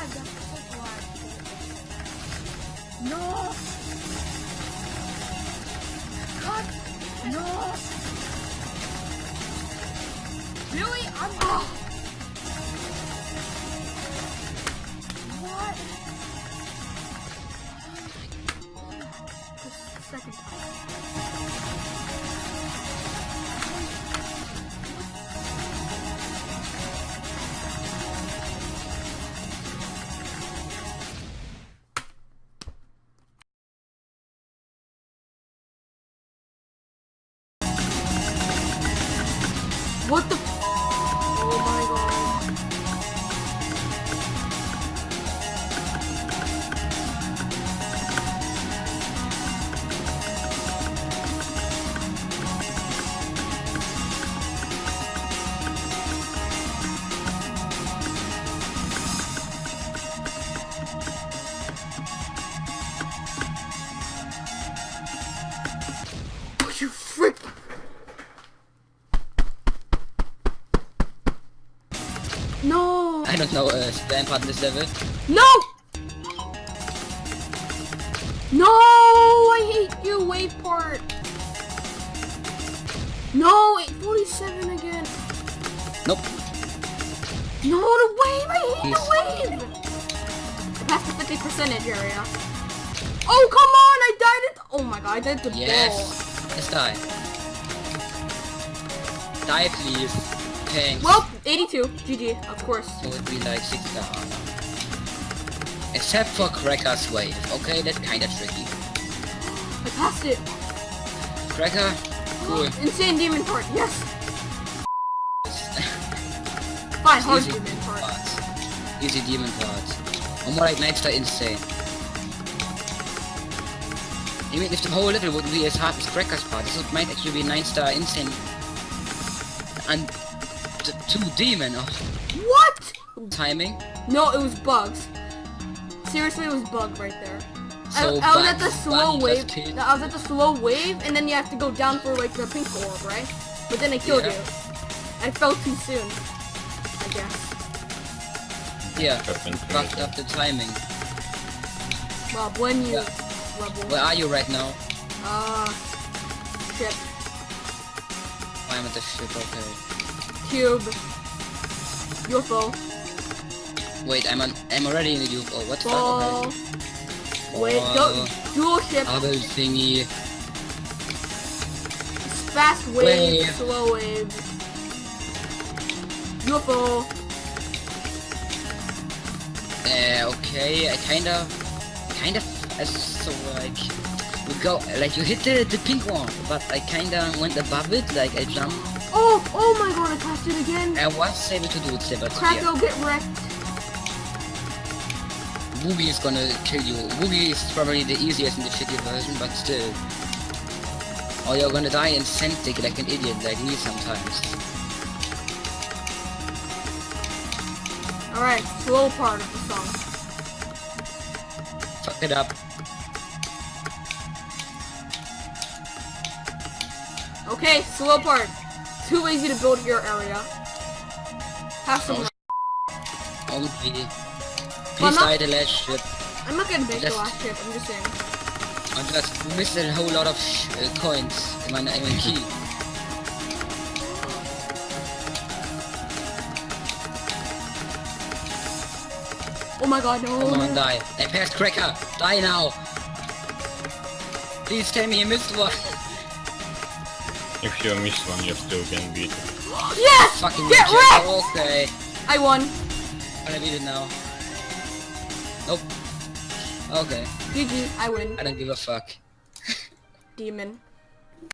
That's so. No. Really? I'm. Oh. What? The second No! I don't know, uh, spam part this level. No! No! I hate you, wave part! No, 847 again. Nope. No, the wave! I hate He's- the wave! I passed the 50 percentage area. Oh, come on! I died at. Oh my god, I died the Yes. Let's die. Die, please. Thanks. Well, 82. GG, of course. So it'd be like six star. Except for Cracker's wave. Okay, that's kinda tricky. I passed it. Cracker? Cool. Insane demon part, yes. Fine, hard demon part. parts. Easy demon parts. Or more like 9 star insane. Even if the whole level would be as hard as Cracker's part, this would might actually be 9 star insane. And t- 2 demon of What? timing. No, it was bugs. Seriously, it was bug right there. I, So I was at the slow wave. just I was at the slow wave, and then you have to go down for like the pink orb, right? But then I killed Yeah. you. I fell too soon. I guess. Yeah, Happened. fucked up the timing. Bob, when you Yeah. level. Where are you right now? Uh, ship, I'm at the ship, okay. Cube, UFO, Wait, I'm on, I'm already in the UFO. What the fuck? ball. Okay. Wait, go, dual ship, Bubble thingy. fast wave, Wave. slow wave, UFO. Uh, okay, I kinda, kind of, uh, so like, we go, like you hit the, the pink one, but I kinda went above it, like I jumped. Oh, oh my god, I passed it again. I was able to do it, but yeah, Krakow, get wrecked. Woogie is gonna kill you. Woogie is probably the easiest in the shitty version, but still. Or you're gonna die in Centric like an idiot like me sometimes. Alright, slow part of the song. Fuck it up. Okay, slow part. Too lazy to build your area. Have some. Oh, Only. Well, Please not- die the last ship. I'm not gonna make the last ship. I'm just saying. I just missed a whole lot of sh uh, coins in my, in my key. Oh my god, no. Come on, die. I passed Cracker. Die now. Please tell me you missed one. If you miss one, you still can beat it. Yes! Fucking Get reject. wrecked! Okay. I won. I'm gonna beat it now. Nope. Okay. GG, I win. I don't give a fuck. Demon.